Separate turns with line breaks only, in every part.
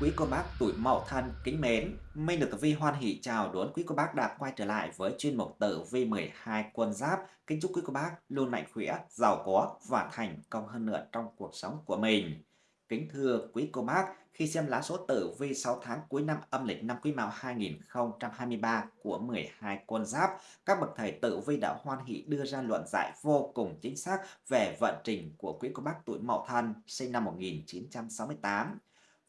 Quý cô bác tuổi Mậu Thân kính mến, Minh được Tử Vi hoan hỷ chào đón quý cô bác đã quay trở lại với chuyên mục Tử Vi 12 quân giáp. Kính chúc quý cô bác luôn mạnh khỏe, giàu có và thành công hơn nữa trong cuộc sống của mình. Kính thưa quý cô bác, khi xem lá số tử vi 6 tháng cuối năm âm lịch năm Quý Mão 2023 của 12 con giáp, các bậc thầy tử vi đã hoan hỷ đưa ra luận giải vô cùng chính xác về vận trình của quý cô bác tuổi Mậu Thân sinh năm 1968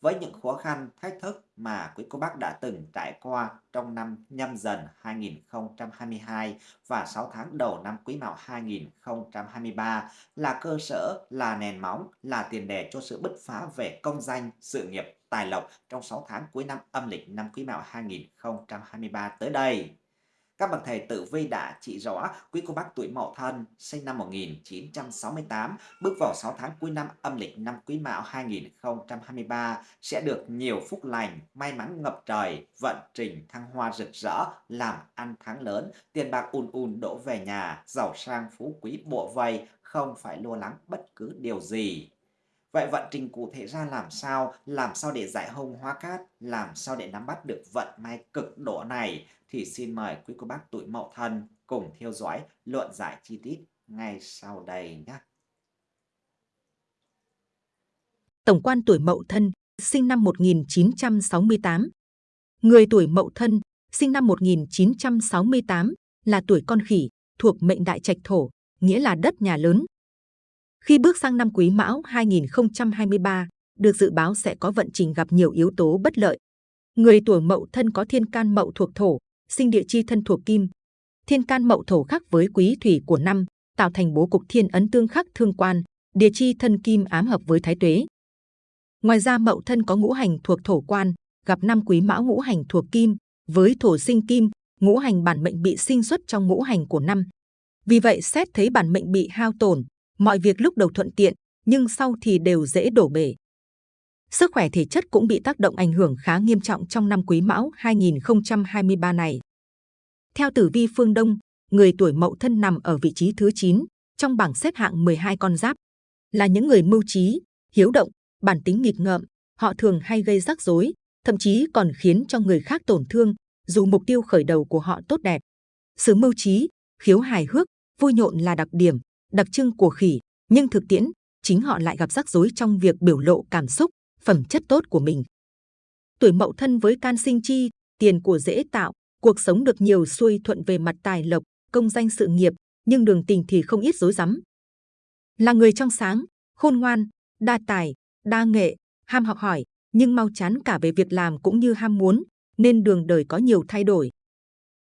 với những khó khăn, thách thức mà quý cô bác đã từng trải qua trong năm nhâm dần 2022 và 6 tháng đầu năm quý mão 2023 là cơ sở, là nền móng, là tiền đề cho sự bứt phá về công danh, sự nghiệp, tài lộc trong 6 tháng cuối năm âm lịch năm quý mão 2023 tới đây. Các bậc thầy tử vi đã chỉ rõ quý cô bác tuổi Mậu Thân sinh năm 1968 bước vào 6 tháng cuối năm âm lịch năm Quý Mão 2023 sẽ được nhiều phúc lành, may mắn ngập trời, vận trình thăng hoa rực rỡ, làm ăn thắng lớn, tiền bạc ùn ùn đổ về nhà, giàu sang phú quý bộ vây, không phải lo lắng bất cứ điều gì. Vậy vận trình cụ thể ra làm sao? Làm sao để giải hông hóa cát? Làm sao để nắm bắt được vận may cực độ này? Thì xin mời quý cô bác tuổi mậu thân cùng theo dõi luận giải chi tiết ngay sau đây nhé.
Tổng quan tuổi mậu thân, sinh năm 1968. Người tuổi mậu thân, sinh năm 1968, là tuổi con khỉ, thuộc mệnh đại trạch thổ, nghĩa là đất nhà lớn, khi bước sang năm Quý Mão 2023, được dự báo sẽ có vận trình gặp nhiều yếu tố bất lợi. Người tuổi Mậu thân có thiên can Mậu thuộc thổ, sinh địa chi thân thuộc kim. Thiên can Mậu thổ khắc với quý thủy của năm, tạo thành bố cục thiên ấn tương khắc thương quan, địa chi thân kim ám hợp với thái tuế. Ngoài ra Mậu thân có ngũ hành thuộc thổ quan, gặp năm Quý Mão ngũ hành thuộc kim, với thổ sinh kim, ngũ hành bản mệnh bị sinh xuất trong ngũ hành của năm. Vì vậy xét thấy bản mệnh bị hao tổn, mọi việc lúc đầu thuận tiện, nhưng sau thì đều dễ đổ bể. Sức khỏe thể chất cũng bị tác động ảnh hưởng khá nghiêm trọng trong năm Quý Mão 2023 này. Theo tử vi phương Đông, người tuổi Mậu Thân nằm ở vị trí thứ 9 trong bảng xếp hạng 12 con giáp, là những người mưu trí, hiếu động, bản tính nghịch ngợm, họ thường hay gây rắc rối, thậm chí còn khiến cho người khác tổn thương, dù mục tiêu khởi đầu của họ tốt đẹp. Sự mưu trí, khiếu hài hước, vui nhộn là đặc điểm, đặc trưng của khỉ, nhưng thực tiễn, chính họ lại gặp rắc rối trong việc biểu lộ cảm xúc, phẩm chất tốt của mình. Tuổi mậu thân với can sinh chi, tiền của dễ tạo, cuộc sống được nhiều xuôi thuận về mặt tài lộc, công danh sự nghiệp, nhưng đường tình thì không ít rối rắm. Là người trong sáng, khôn ngoan, đa tài, đa nghệ, ham học hỏi, nhưng mau chán cả về việc làm cũng như ham muốn, nên đường đời có nhiều thay đổi.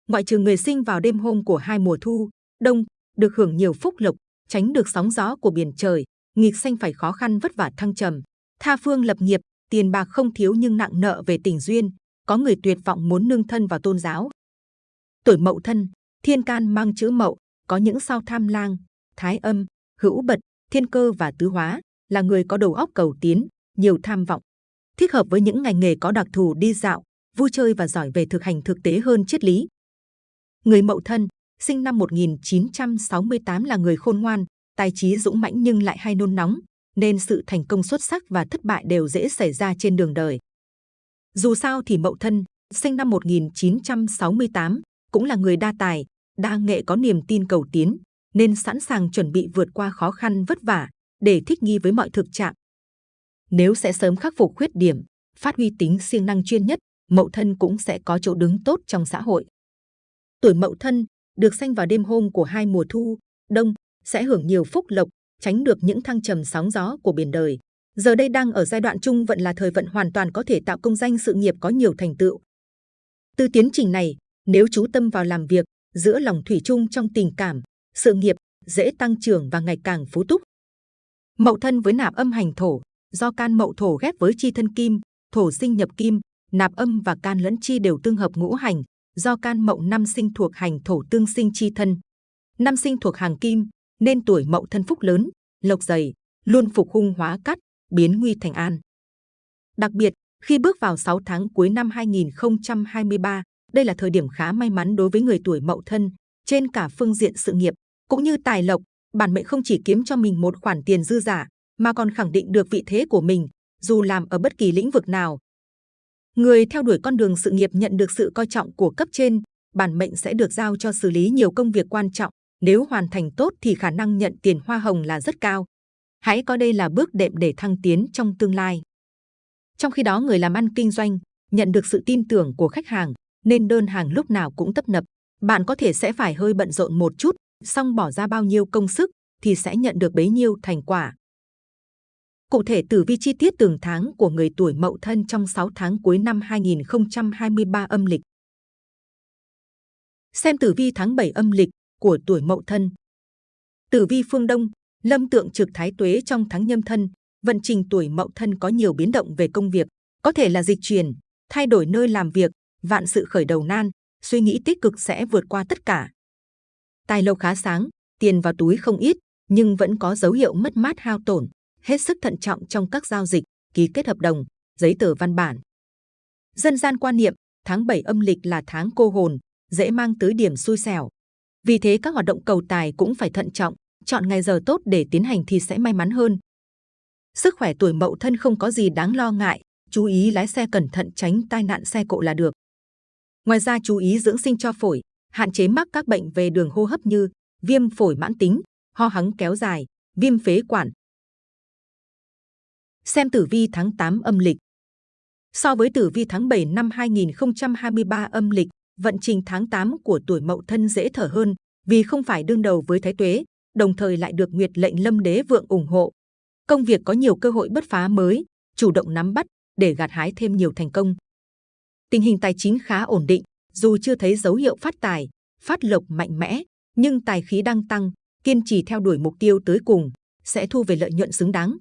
Ngoại trừ người sinh vào đêm hôm của hai mùa thu, đông, được hưởng nhiều phúc lộc, tránh được sóng gió của biển trời, nghịch sanh phải khó khăn vất vả thăng trầm. Tha phương lập nghiệp, tiền bạc không thiếu nhưng nặng nợ về tình duyên, có người tuyệt vọng muốn nương thân vào tôn giáo. Tuổi mậu thân, thiên can mang chữ mậu, có những sao tham lang, thái âm, hữu bật, thiên cơ và tứ hóa, là người có đầu óc cầu tiến, nhiều tham vọng. Thích hợp với những ngành nghề có đặc thù đi dạo, vui chơi và giỏi về thực hành thực tế hơn triết lý. Người mậu thân, sinh năm 1968 là người khôn ngoan, tài trí dũng mãnh nhưng lại hay nôn nóng, nên sự thành công xuất sắc và thất bại đều dễ xảy ra trên đường đời. Dù sao thì Mậu Thân, sinh năm 1968, cũng là người đa tài, đa nghệ có niềm tin cầu tiến, nên sẵn sàng chuẩn bị vượt qua khó khăn vất vả để thích nghi với mọi thực trạng. Nếu sẽ sớm khắc phục khuyết điểm, phát huy tính siêng năng chuyên nhất, Mậu Thân cũng sẽ có chỗ đứng tốt trong xã hội. Tuổi Mậu Thân được sanh vào đêm hôm của hai mùa thu, đông, sẽ hưởng nhiều phúc lộc, tránh được những thăng trầm sóng gió của biển đời. Giờ đây đang ở giai đoạn trung vận là thời vận hoàn toàn có thể tạo công danh sự nghiệp có nhiều thành tựu. Từ tiến trình này, nếu chú tâm vào làm việc, giữa lòng thủy chung trong tình cảm, sự nghiệp dễ tăng trưởng và ngày càng phú túc. Mậu thân với nạp âm hành thổ, do can mậu thổ ghép với chi thân kim, thổ sinh nhập kim, nạp âm và can lẫn chi đều tương hợp ngũ hành, do can mậu năm sinh thuộc hành thổ tương sinh chi thân. Năm sinh thuộc hàng kim, nên tuổi mậu thân phúc lớn, lộc dày, luôn phục hung hóa cắt, biến nguy thành an. Đặc biệt, khi bước vào 6 tháng cuối năm 2023, đây là thời điểm khá may mắn đối với người tuổi mậu thân, trên cả phương diện sự nghiệp, cũng như tài lộc, bản mệnh không chỉ kiếm cho mình một khoản tiền dư giả, mà còn khẳng định được vị thế của mình, dù làm ở bất kỳ lĩnh vực nào, Người theo đuổi con đường sự nghiệp nhận được sự coi trọng của cấp trên, bản mệnh sẽ được giao cho xử lý nhiều công việc quan trọng. Nếu hoàn thành tốt thì khả năng nhận tiền hoa hồng là rất cao. Hãy coi đây là bước đệm để thăng tiến trong tương lai. Trong khi đó người làm ăn kinh doanh nhận được sự tin tưởng của khách hàng nên đơn hàng lúc nào cũng tấp nập. Bạn có thể sẽ phải hơi bận rộn một chút, song bỏ ra bao nhiêu công sức thì sẽ nhận được bấy nhiêu thành quả. Cụ thể tử vi chi tiết từng tháng của người tuổi Mậu Thân trong 6 tháng cuối năm 2023 âm lịch. Xem tử vi tháng 7 âm lịch của tuổi Mậu Thân. Tử vi phương Đông, lâm tượng trực thái tuế trong tháng nhâm thân, vận trình tuổi Mậu Thân có nhiều biến động về công việc, có thể là dịch chuyển, thay đổi nơi làm việc, vạn sự khởi đầu nan, suy nghĩ tích cực sẽ vượt qua tất cả. Tài lộc khá sáng, tiền vào túi không ít, nhưng vẫn có dấu hiệu mất mát hao tổn, hết sức thận trọng trong các giao dịch, ký kết hợp đồng, giấy tờ văn bản. Dân gian quan niệm, tháng 7 âm lịch là tháng cô hồn, dễ mang tới điểm xui xẻo. Vì thế các hoạt động cầu tài cũng phải thận trọng, chọn ngày giờ tốt để tiến hành thì sẽ may mắn hơn. Sức khỏe tuổi mậu thân không có gì đáng lo ngại, chú ý lái xe cẩn thận tránh tai nạn xe cộ là được. Ngoài ra chú ý dưỡng sinh cho phổi, hạn chế mắc các bệnh về đường hô hấp như viêm phổi mãn tính, ho hắng kéo dài, viêm phế quản. Xem tử vi tháng 8 âm lịch. So với tử vi tháng 7 năm 2023 âm lịch, vận trình tháng 8 của tuổi Mậu Thân dễ thở hơn vì không phải đương đầu với Thái Tuế, đồng thời lại được Nguyệt lệnh Lâm Đế vượng ủng hộ. Công việc có nhiều cơ hội bứt phá mới, chủ động nắm bắt để gặt hái thêm nhiều thành công. Tình hình tài chính khá ổn định, dù chưa thấy dấu hiệu phát tài, phát lộc mạnh mẽ, nhưng tài khí đang tăng, kiên trì theo đuổi mục tiêu tới cùng, sẽ thu về lợi nhuận xứng đáng.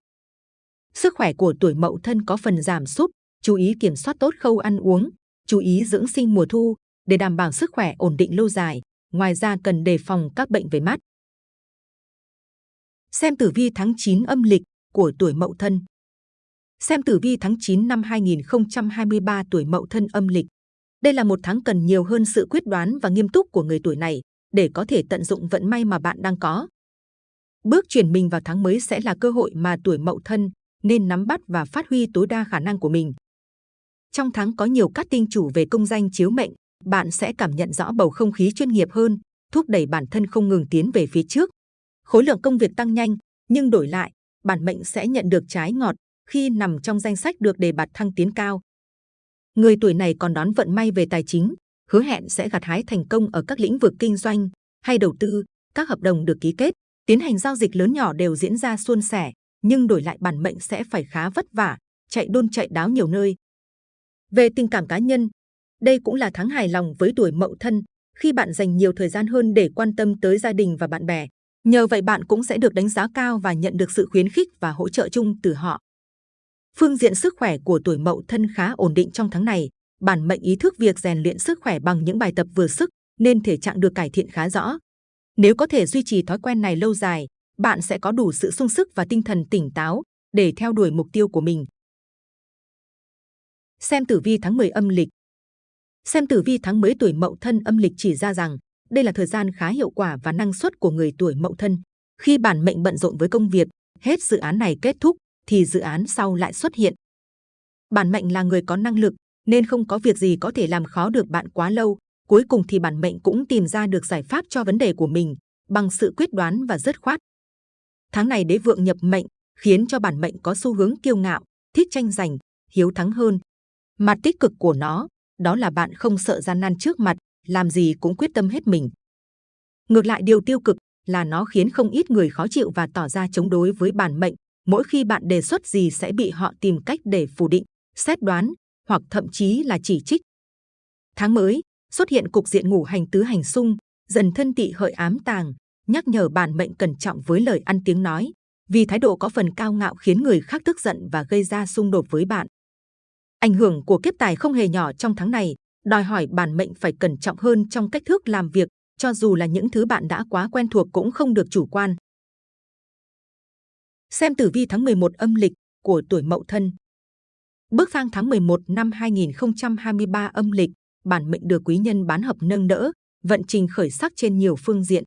Sức khỏe của tuổi Mậu Thân có phần giảm sút, chú ý kiểm soát tốt khâu ăn uống, chú ý dưỡng sinh mùa thu để đảm bảo sức khỏe ổn định lâu dài. Ngoài ra cần đề phòng các bệnh về mắt. Xem tử vi tháng 9 âm lịch của tuổi Mậu Thân. Xem tử vi tháng 9 năm 2023 tuổi Mậu Thân âm lịch. Đây là một tháng cần nhiều hơn sự quyết đoán và nghiêm túc của người tuổi này để có thể tận dụng vận may mà bạn đang có. Bước chuyển mình vào tháng mới sẽ là cơ hội mà tuổi Mậu Thân nên nắm bắt và phát huy tối đa khả năng của mình. Trong tháng có nhiều các tinh chủ về công danh chiếu mệnh, bạn sẽ cảm nhận rõ bầu không khí chuyên nghiệp hơn, thúc đẩy bản thân không ngừng tiến về phía trước. Khối lượng công việc tăng nhanh, nhưng đổi lại, bản mệnh sẽ nhận được trái ngọt khi nằm trong danh sách được đề bạt thăng tiến cao. Người tuổi này còn đón vận may về tài chính, hứa hẹn sẽ gặt hái thành công ở các lĩnh vực kinh doanh hay đầu tư, các hợp đồng được ký kết, tiến hành giao dịch lớn nhỏ đều diễn ra suôn sẻ, nhưng đổi lại bản mệnh sẽ phải khá vất vả, chạy đôn chạy đáo nhiều nơi. Về tình cảm cá nhân, đây cũng là tháng hài lòng với tuổi mậu thân, khi bạn dành nhiều thời gian hơn để quan tâm tới gia đình và bạn bè. Nhờ vậy bạn cũng sẽ được đánh giá cao và nhận được sự khuyến khích và hỗ trợ chung từ họ. Phương diện sức khỏe của tuổi mậu thân khá ổn định trong tháng này. Bản mệnh ý thức việc rèn luyện sức khỏe bằng những bài tập vừa sức nên thể trạng được cải thiện khá rõ. Nếu có thể duy trì thói quen này lâu dài, bạn sẽ có đủ sự sung sức và tinh thần tỉnh táo để theo đuổi mục tiêu của mình. Xem tử vi tháng 10 âm lịch Xem tử vi tháng mới tuổi mậu thân âm lịch chỉ ra rằng đây là thời gian khá hiệu quả và năng suất của người tuổi mậu thân. Khi bản mệnh bận rộn với công việc, hết dự án này kết thúc thì dự án sau lại xuất hiện. Bản mệnh là người có năng lực nên không có việc gì có thể làm khó được bạn quá lâu. Cuối cùng thì bản mệnh cũng tìm ra được giải pháp cho vấn đề của mình bằng sự quyết đoán và dứt khoát. Tháng này đế vượng nhập mệnh khiến cho bản mệnh có xu hướng kiêu ngạo, thích tranh giành, hiếu thắng hơn. Mặt tích cực của nó đó là bạn không sợ gian nan trước mặt, làm gì cũng quyết tâm hết mình. Ngược lại điều tiêu cực là nó khiến không ít người khó chịu và tỏ ra chống đối với bản mệnh. Mỗi khi bạn đề xuất gì sẽ bị họ tìm cách để phủ định, xét đoán hoặc thậm chí là chỉ trích. Tháng mới xuất hiện cục diện ngủ hành tứ hành xung, dần thân tị hợi ám tàng, nhắc nhở bản mệnh cẩn trọng với lời ăn tiếng nói, vì thái độ có phần cao ngạo khiến người khác tức giận và gây ra xung đột với bạn. Ảnh hưởng của kiếp tài không hề nhỏ trong tháng này, đòi hỏi bản mệnh phải cẩn trọng hơn trong cách thức làm việc, cho dù là những thứ bạn đã quá quen thuộc cũng không được chủ quan. Xem tử vi tháng 11 âm lịch của tuổi Mậu Thân. Bước sang tháng 11 năm 2023 âm lịch, bản mệnh được quý nhân bán hợp nâng đỡ, vận trình khởi sắc trên nhiều phương diện.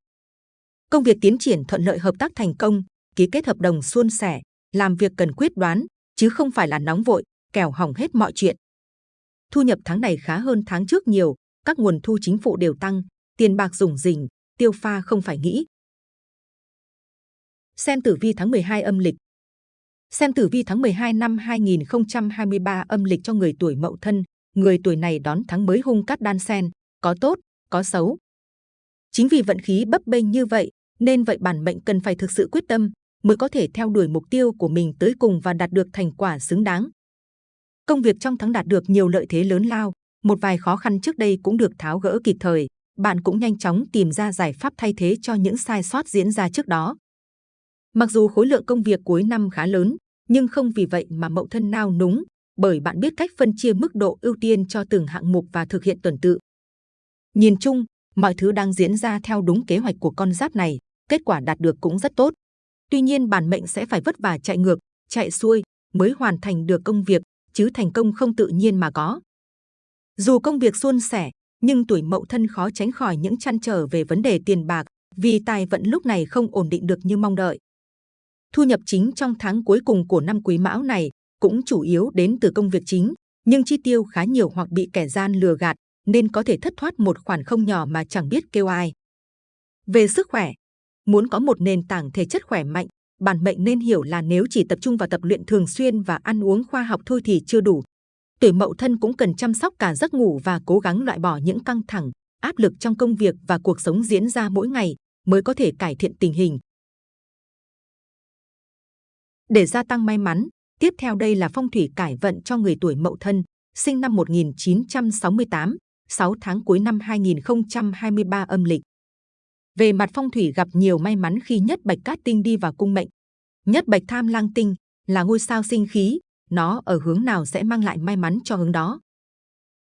Công việc tiến triển thuận lợi hợp tác thành công, ký kết hợp đồng suôn sẻ, làm việc cần quyết đoán, chứ không phải là nóng vội, kẻo hỏng hết mọi chuyện. Thu nhập tháng này khá hơn tháng trước nhiều, các nguồn thu chính phủ đều tăng, tiền bạc dùng rình, tiêu pha không phải nghĩ. Xem tử vi tháng 12 âm lịch. Xem tử vi tháng 12 năm 2023 âm lịch cho người tuổi Mậu Thân, người tuổi này đón tháng mới hung cát đan sen, có tốt, có xấu. Chính vì vận khí bấp bênh như vậy, nên vậy bản mệnh cần phải thực sự quyết tâm mới có thể theo đuổi mục tiêu của mình tới cùng và đạt được thành quả xứng đáng. Công việc trong tháng đạt được nhiều lợi thế lớn lao, một vài khó khăn trước đây cũng được tháo gỡ kịp thời. Bạn cũng nhanh chóng tìm ra giải pháp thay thế cho những sai sót diễn ra trước đó. Mặc dù khối lượng công việc cuối năm khá lớn, nhưng không vì vậy mà mậu thân nao núng, bởi bạn biết cách phân chia mức độ ưu tiên cho từng hạng mục và thực hiện tuần tự. Nhìn chung, mọi thứ đang diễn ra theo đúng kế hoạch của con giáp này, kết quả đạt được cũng rất tốt. Tuy nhiên bản mệnh sẽ phải vất vả chạy ngược, chạy xuôi mới hoàn thành được công việc, chứ thành công không tự nhiên mà có. Dù công việc suôn sẻ, nhưng tuổi mậu thân khó tránh khỏi những chăn trở về vấn đề tiền bạc, vì tài vận lúc này không ổn định được như mong đợi. Thu nhập chính trong tháng cuối cùng của năm quý mão này cũng chủ yếu đến từ công việc chính, nhưng chi tiêu khá nhiều hoặc bị kẻ gian lừa gạt, nên có thể thất thoát một khoản không nhỏ mà chẳng biết kêu ai. Về sức khỏe, muốn có một nền tảng thể chất khỏe mạnh, bản mệnh nên hiểu là nếu chỉ tập trung vào tập luyện thường xuyên và ăn uống khoa học thôi thì chưa đủ. Tuổi mậu thân cũng cần chăm sóc cả giấc ngủ và cố gắng loại bỏ những căng thẳng, áp lực trong công việc và cuộc sống diễn ra mỗi ngày mới có thể cải thiện tình hình. Để gia tăng may mắn, tiếp theo đây là phong thủy cải vận cho người tuổi mậu thân, sinh năm 1968, 6 tháng cuối năm 2023 âm lịch. Về mặt phong thủy gặp nhiều may mắn khi nhất bạch cát tinh đi vào cung mệnh. Nhất bạch tham lang tinh là ngôi sao sinh khí, nó ở hướng nào sẽ mang lại may mắn cho hướng đó.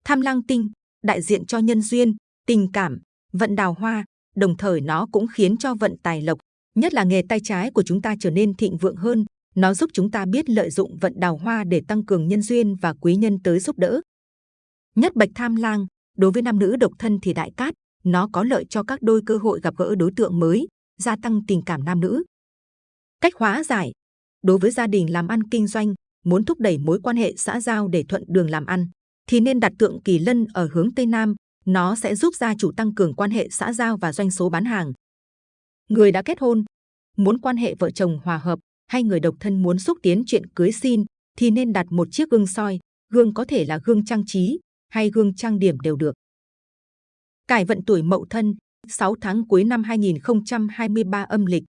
Tham lang tinh đại diện cho nhân duyên, tình cảm, vận đào hoa, đồng thời nó cũng khiến cho vận tài lộc, nhất là nghề tay trái của chúng ta trở nên thịnh vượng hơn. Nó giúp chúng ta biết lợi dụng vận đào hoa để tăng cường nhân duyên và quý nhân tới giúp đỡ. Nhất bạch tham lang, đối với nam nữ độc thân thì đại cát, nó có lợi cho các đôi cơ hội gặp gỡ đối tượng mới, gia tăng tình cảm nam nữ. Cách hóa giải Đối với gia đình làm ăn kinh doanh, muốn thúc đẩy mối quan hệ xã giao để thuận đường làm ăn, thì nên đặt tượng kỳ lân ở hướng Tây Nam, nó sẽ giúp gia chủ tăng cường quan hệ xã giao và doanh số bán hàng. Người đã kết hôn, muốn quan hệ vợ chồng hòa hợp, hay người độc thân muốn xúc tiến chuyện cưới xin, thì nên đặt một chiếc gương soi, gương có thể là gương trang trí, hay gương trang điểm đều được. Cải vận tuổi Mậu Thân, 6 tháng cuối năm 2023 âm lịch.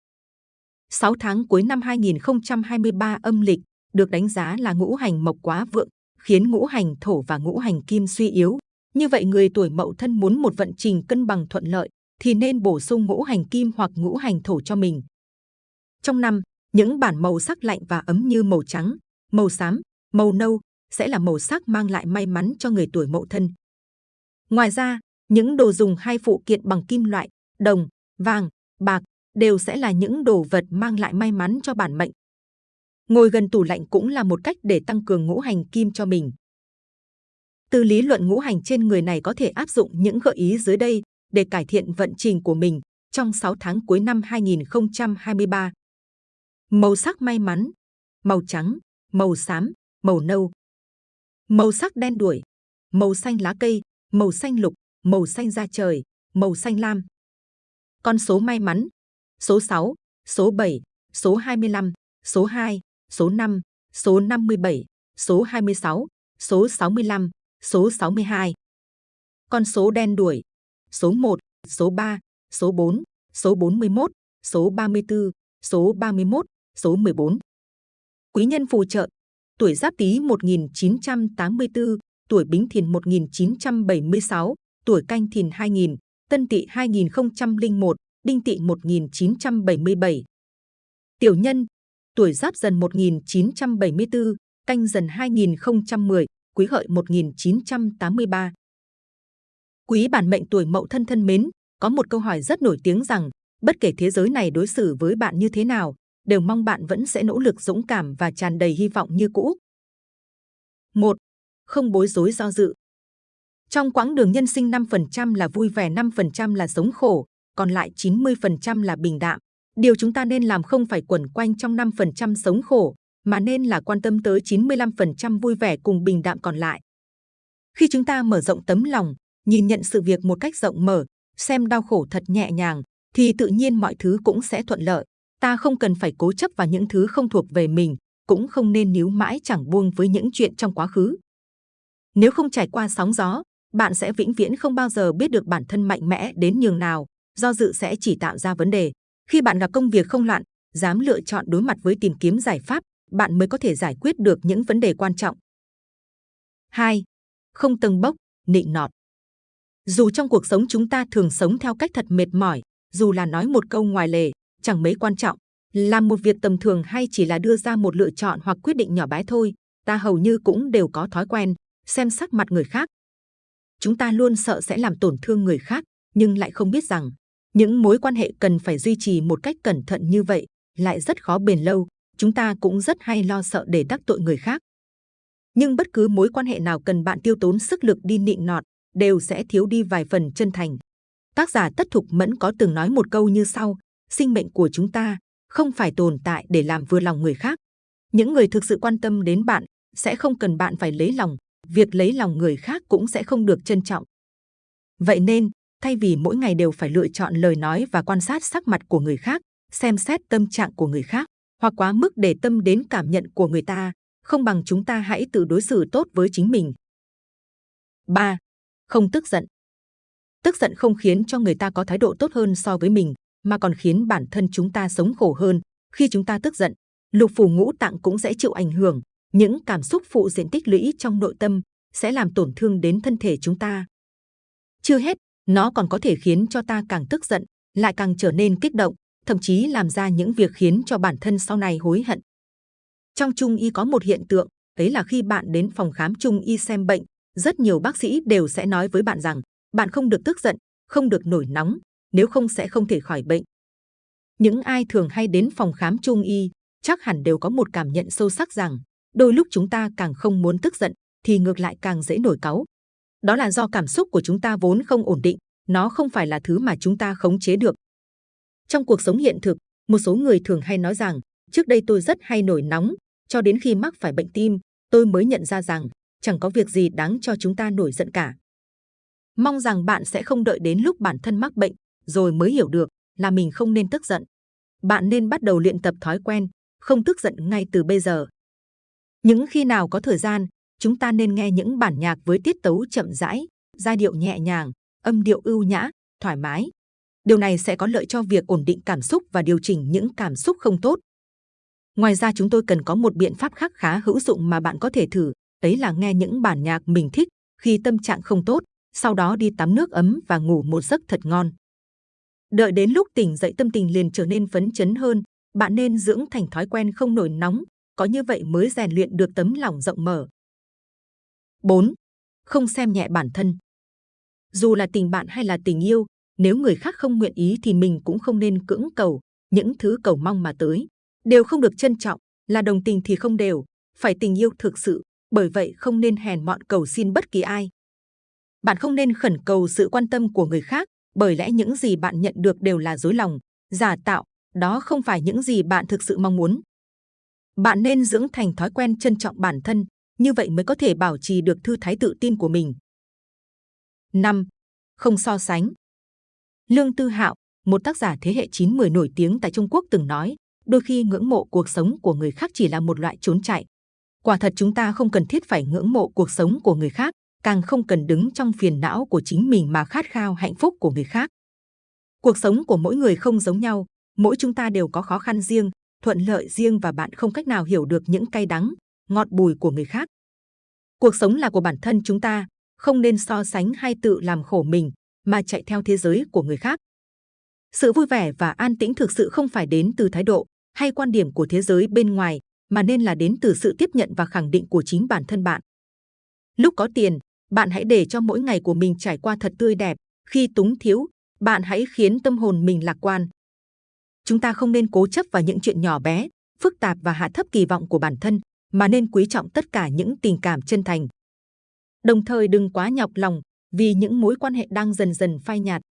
6 tháng cuối năm 2023 âm lịch được đánh giá là ngũ hành mộc quá vượng, khiến ngũ hành thổ và ngũ hành kim suy yếu. Như vậy người tuổi Mậu Thân muốn một vận trình cân bằng thuận lợi thì nên bổ sung ngũ hành kim hoặc ngũ hành thổ cho mình. Trong năm, những bản màu sắc lạnh và ấm như màu trắng, màu xám, màu nâu sẽ là màu sắc mang lại may mắn cho người tuổi Mậu Thân. Ngoài ra, những đồ dùng hay phụ kiện bằng kim loại, đồng, vàng, bạc đều sẽ là những đồ vật mang lại may mắn cho bản mệnh. Ngồi gần tủ lạnh cũng là một cách để tăng cường ngũ hành kim cho mình. Từ lý luận ngũ hành trên người này có thể áp dụng những gợi ý dưới đây để cải thiện vận trình của mình trong 6 tháng cuối năm 2023. Màu sắc may mắn, màu trắng, màu xám, màu nâu. Màu sắc đen đuổi, màu xanh lá cây, màu xanh lục, màu xanh da trời, màu xanh lam. Con số may mắn, số 6, số 7, số 25, số 2, số 5, số 57, số 26, số 65, số 62. Con số đen đuổi, số 1, số 3, số 4, số 41, số 34, số 31, số 14. Quý nhân phù trợ, tuổi Giáp Tý 1984, tuổi Bính Thìn 1976, tuổi Canh Thìn 2000, Tân Tỵ 2001, Đinh Tỵ 1977. Tiểu nhân, tuổi Giáp Dần 1974, Canh Dần 2010, Quý Hợi 1983. Quý bản mệnh tuổi Mậu thân thân mến, có một câu hỏi rất nổi tiếng rằng bất kể thế giới này đối xử với bạn như thế nào, đều mong bạn vẫn sẽ nỗ lực dũng cảm và tràn đầy hy vọng như cũ. 1. Không bối rối do dự. Trong quãng đường nhân sinh 5% là vui vẻ, 5% là sống khổ, còn lại 90% là bình đạm. Điều chúng ta nên làm không phải quẩn quanh trong 5% sống khổ, mà nên là quan tâm tới 95% vui vẻ cùng bình đạm còn lại. Khi chúng ta mở rộng tấm lòng, nhìn nhận sự việc một cách rộng mở, xem đau khổ thật nhẹ nhàng, thì tự nhiên mọi thứ cũng sẽ thuận lợi. Ta không cần phải cố chấp vào những thứ không thuộc về mình, cũng không nên níu mãi chẳng buông với những chuyện trong quá khứ. Nếu không trải qua sóng gió, bạn sẽ vĩnh viễn không bao giờ biết được bản thân mạnh mẽ đến nhường nào, do dự sẽ chỉ tạo ra vấn đề. Khi bạn gặp công việc không loạn, dám lựa chọn đối mặt với tìm kiếm giải pháp, bạn mới có thể giải quyết được những vấn đề quan trọng. 2. Không tầng bốc, nịnh nọt. Dù trong cuộc sống chúng ta thường sống theo cách thật mệt mỏi, dù là nói một câu ngoài lề, chẳng mấy quan trọng, làm một việc tầm thường hay chỉ là đưa ra một lựa chọn hoặc quyết định nhỏ bé thôi, ta hầu như cũng đều có thói quen, xem sắc mặt người khác. Chúng ta luôn sợ sẽ làm tổn thương người khác, nhưng lại không biết rằng, những mối quan hệ cần phải duy trì một cách cẩn thận như vậy, lại rất khó bền lâu, chúng ta cũng rất hay lo sợ để tác tội người khác. Nhưng bất cứ mối quan hệ nào cần bạn tiêu tốn sức lực đi nịnh nọt, đều sẽ thiếu đi vài phần chân thành. Tác giả Tất Thục Mẫn có từng nói một câu như sau, sinh mệnh của chúng ta không phải tồn tại để làm vừa lòng người khác. Những người thực sự quan tâm đến bạn sẽ không cần bạn phải lấy lòng, việc lấy lòng người khác cũng sẽ không được trân trọng. Vậy nên, thay vì mỗi ngày đều phải lựa chọn lời nói và quan sát sắc mặt của người khác, xem xét tâm trạng của người khác, hoặc quá mức để tâm đến cảm nhận của người ta, không bằng chúng ta hãy tự đối xử tốt với chính mình. 3. Không tức giận Tức giận không khiến cho người ta có thái độ tốt hơn so với mình, mà còn khiến bản thân chúng ta sống khổ hơn. Khi chúng ta tức giận, lục phủ ngũ tạng cũng sẽ chịu ảnh hưởng. Những cảm xúc phụ diện tích lũy trong nội tâm sẽ làm tổn thương đến thân thể chúng ta. Chưa hết, nó còn có thể khiến cho ta càng tức giận, lại càng trở nên kích động, thậm chí làm ra những việc khiến cho bản thân sau này hối hận. Trong trung y có một hiện tượng, đấy là khi bạn đến phòng khám trung y xem bệnh, rất nhiều bác sĩ đều sẽ nói với bạn rằng bạn không được tức giận, không được nổi nóng, nếu không sẽ không thể khỏi bệnh. Những ai thường hay đến phòng khám trung y chắc hẳn đều có một cảm nhận sâu sắc rằng đôi lúc chúng ta càng không muốn tức giận thì ngược lại càng dễ nổi cáu. Đó là do cảm xúc của chúng ta vốn không ổn định, nó không phải là thứ mà chúng ta khống chế được. Trong cuộc sống hiện thực, một số người thường hay nói rằng trước đây tôi rất hay nổi nóng, cho đến khi mắc phải bệnh tim, tôi mới nhận ra rằng chẳng có việc gì đáng cho chúng ta nổi giận cả. Mong rằng bạn sẽ không đợi đến lúc bản thân mắc bệnh rồi mới hiểu được là mình không nên tức giận. Bạn nên bắt đầu luyện tập thói quen, không tức giận ngay từ bây giờ. Những khi nào có thời gian, chúng ta nên nghe những bản nhạc với tiết tấu chậm rãi, giai điệu nhẹ nhàng, âm điệu ưu nhã, thoải mái. Điều này sẽ có lợi cho việc ổn định cảm xúc và điều chỉnh những cảm xúc không tốt. Ngoài ra chúng tôi cần có một biện pháp khác khá hữu dụng mà bạn có thể thử, đấy là nghe những bản nhạc mình thích khi tâm trạng không tốt, sau đó đi tắm nước ấm và ngủ một giấc thật ngon. Đợi đến lúc tỉnh dậy tâm tình liền trở nên phấn chấn hơn, bạn nên dưỡng thành thói quen không nổi nóng, có như vậy mới rèn luyện được tấm lòng rộng mở. 4. Không xem nhẹ bản thân. Dù là tình bạn hay là tình yêu, nếu người khác không nguyện ý thì mình cũng không nên cưỡng cầu, những thứ cầu mong mà tới đều không được trân trọng, là đồng tình thì không đều, phải tình yêu thực sự, bởi vậy không nên hèn mọn cầu xin bất kỳ ai. Bạn không nên khẩn cầu sự quan tâm của người khác, bởi lẽ những gì bạn nhận được đều là dối lòng, giả tạo, đó không phải những gì bạn thực sự mong muốn. Bạn nên dưỡng thành thói quen trân trọng bản thân, như vậy mới có thể bảo trì được thư thái tự tin của mình. 5. Không so sánh Lương Tư Hạo, một tác giả thế hệ 9-10 nổi tiếng tại Trung Quốc từng nói, đôi khi ngưỡng mộ cuộc sống của người khác chỉ là một loại trốn chạy. Quả thật chúng ta không cần thiết phải ngưỡng mộ cuộc sống của người khác, càng không cần đứng trong phiền não của chính mình mà khát khao hạnh phúc của người khác. Cuộc sống của mỗi người không giống nhau, mỗi chúng ta đều có khó khăn riêng, thuận lợi riêng và bạn không cách nào hiểu được những cay đắng, ngọt bùi của người khác. Cuộc sống là của bản thân chúng ta, không nên so sánh hay tự làm khổ mình, mà chạy theo thế giới của người khác. Sự vui vẻ và an tĩnh thực sự không phải đến từ thái độ hay quan điểm của thế giới bên ngoài, mà nên là đến từ sự tiếp nhận và khẳng định của chính bản thân bạn. Lúc có tiền, bạn hãy để cho mỗi ngày của mình trải qua thật tươi đẹp. Khi túng thiếu, bạn hãy khiến tâm hồn mình lạc quan. Chúng ta không nên cố chấp vào những chuyện nhỏ bé, phức tạp và hạ thấp kỳ vọng của bản thân, mà nên quý trọng tất cả những tình cảm chân thành. Đồng thời đừng quá nhọc lòng vì những mối quan hệ đang dần dần phai nhạt.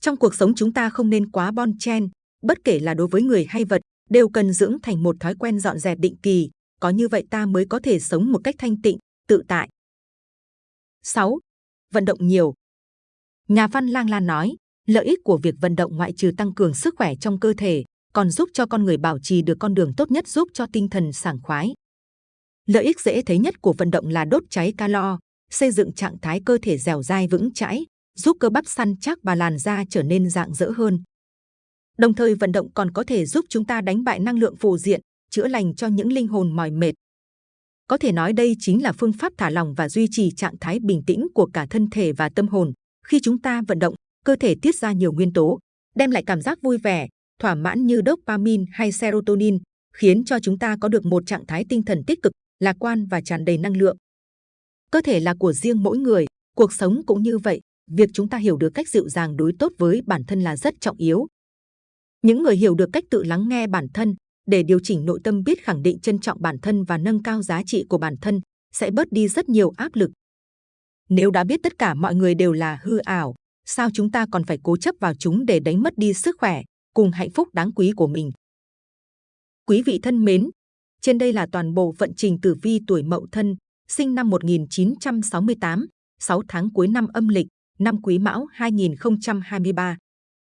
Trong cuộc sống chúng ta không nên quá bon chen, bất kể là đối với người hay vật, đều cần dưỡng thành một thói quen dọn dẹp định kỳ. Có như vậy ta mới có thể sống một cách thanh tịnh, tự tại. 6. Vận động nhiều. Nhà văn Lang Lan nói, lợi ích của việc vận động ngoại trừ tăng cường sức khỏe trong cơ thể, còn giúp cho con người bảo trì được con đường tốt nhất giúp cho tinh thần sảng khoái. Lợi ích dễ thấy nhất của vận động là đốt cháy calo, xây dựng trạng thái cơ thể dẻo dai vững chãi, giúp cơ bắp săn chắc và làn da trở nên dạng dỡ hơn. Đồng thời vận động còn có thể giúp chúng ta đánh bại năng lượng phù diện, chữa lành cho những linh hồn mỏi mệt. Có thể nói đây chính là phương pháp thả lỏng và duy trì trạng thái bình tĩnh của cả thân thể và tâm hồn. Khi chúng ta vận động, cơ thể tiết ra nhiều nguyên tố, đem lại cảm giác vui vẻ, thỏa mãn như dopamine hay serotonin, khiến cho chúng ta có được một trạng thái tinh thần tích cực, lạc quan và tràn đầy năng lượng. Cơ thể là của riêng mỗi người, cuộc sống cũng như vậy. Việc chúng ta hiểu được cách dịu dàng đối tốt với bản thân là rất trọng yếu. Những người hiểu được cách tự lắng nghe bản thân để điều chỉnh nội tâm biết khẳng định trân trọng bản thân và nâng cao giá trị của bản thân sẽ bớt đi rất nhiều áp lực. Nếu đã biết tất cả mọi người đều là hư ảo, sao chúng ta còn phải cố chấp vào chúng để đánh mất đi sức khỏe cùng hạnh phúc đáng quý của mình? Quý vị thân mến, trên đây là toàn bộ vận trình tử vi tuổi Mậu Thân, sinh năm 1968, 6 tháng cuối năm âm lịch, năm Quý Mão 2023.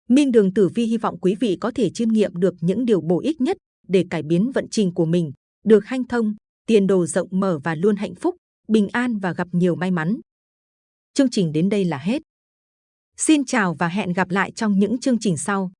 Minh Đường Tử Vi hy vọng quý vị có thể chiêm nghiệm được những điều bổ ích nhất để cải biến vận trình của mình, được hanh thông, tiền đồ rộng mở và luôn hạnh phúc, bình an và gặp nhiều may mắn. Chương trình đến đây là hết. Xin chào và hẹn gặp lại trong những chương trình sau.